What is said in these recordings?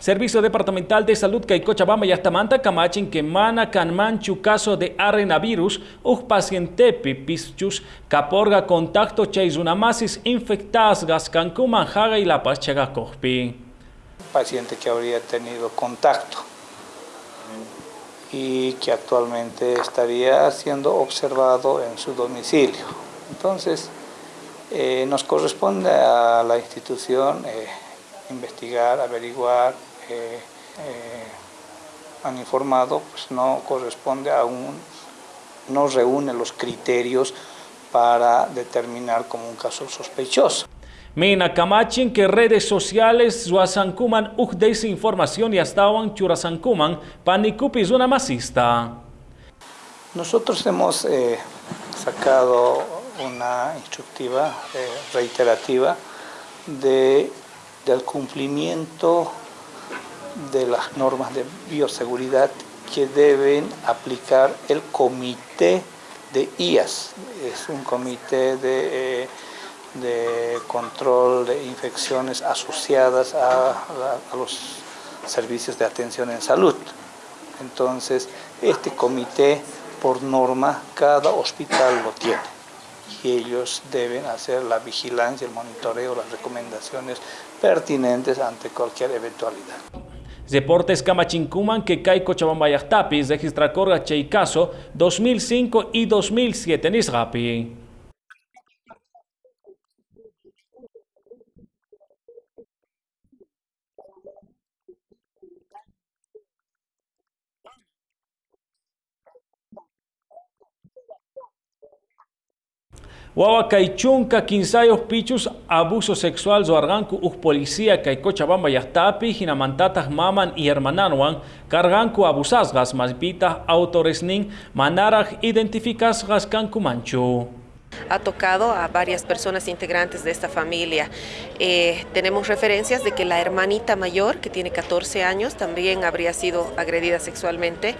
Servicio Departamental de Salud Cochabamba y Astamanta Camachin que mana canmanchu caso de arenavirus un paciente pichus caporga contacto infectadas infectadas cancuman jaga y la pachaga. Paciente que habría tenido contacto y que actualmente estaría siendo observado en su domicilio. Entonces, eh, nos corresponde a la institución eh, investigar, averiguar, eh, han informado, pues no corresponde a un, no reúne los criterios para determinar como un caso sospechoso. Mina Camachin que redes sociales Zuasankuman uj desinformación y estaban churasankuman panicupis una masista. Nosotros hemos sacado una instructiva eh, reiterativa de, del cumplimiento de las normas de bioseguridad que deben aplicar el comité de IAS. Es un comité de, eh, de control de infecciones asociadas a, a los servicios de atención en salud. Entonces, este comité, por norma, cada hospital lo tiene y ellos deben hacer la vigilancia, el monitoreo, las recomendaciones pertinentes ante cualquier eventualidad. Deportes Camachincuman que cae Cochabamba Tapis registra Corga caso 2005 y 2007 en Israpi. Wawa chunka quinsayos pichus abuso sexual zoarganku uj policía kay Cochabamba yahtapi hinamantataq maman y hermananwan carganku abusasgas maspita autores nin manaraj identificasgas kanku manchu ha tocado a varias personas integrantes de esta familia. Eh, tenemos referencias de que la hermanita mayor, que tiene 14 años, también habría sido agredida sexualmente.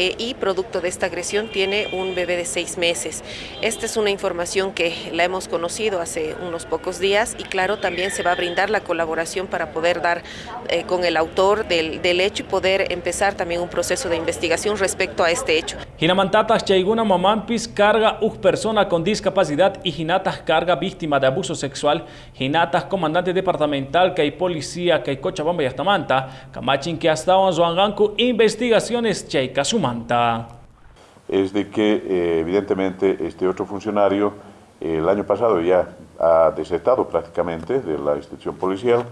Eh, y producto de esta agresión tiene un bebé de seis meses. Esta es una información que la hemos conocido hace unos pocos días y claro, también se va a brindar la colaboración para poder dar eh, con el autor del, del, hecho y poder empezar también un proceso de investigación respecto a este hecho. Hinamantatas Chaiguna Mamampis carga una persona con discapacidad y Hinatas carga víctima de abuso sexual, Hinatas comandante departamental que hay policía que hay Cochabamba y Astamanta, Camachin que hasta Zuanganku investigaciones Es de que eh, evidentemente este otro funcionario el año pasado ya ha desertado prácticamente de la institución policial.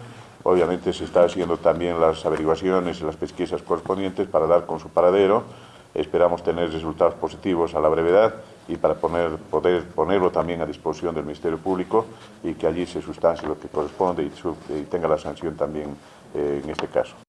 Obviamente se está haciendo también las averiguaciones y las pesquisas correspondientes para dar con su paradero. Esperamos tener resultados positivos a la brevedad y para poder ponerlo también a disposición del Ministerio Público y que allí se sustancie lo que corresponde y, tenga la sanción también eh, en este caso.